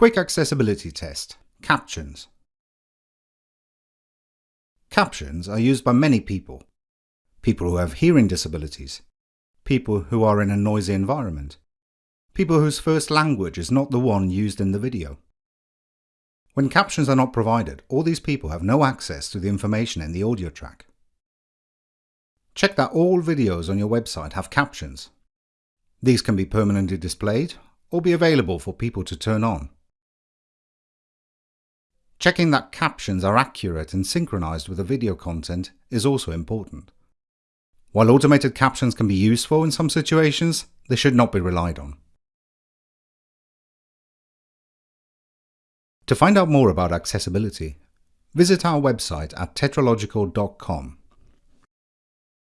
Quick Accessibility Test Captions Captions are used by many people. People who have hearing disabilities, people who are in a noisy environment, people whose first language is not the one used in the video. When captions are not provided, all these people have no access to the information in the audio track. Check that all videos on your website have captions. These can be permanently displayed or be available for people to turn on. Checking that captions are accurate and synchronized with the video content is also important. While automated captions can be useful in some situations, they should not be relied on. To find out more about accessibility, visit our website at tetralogical.com.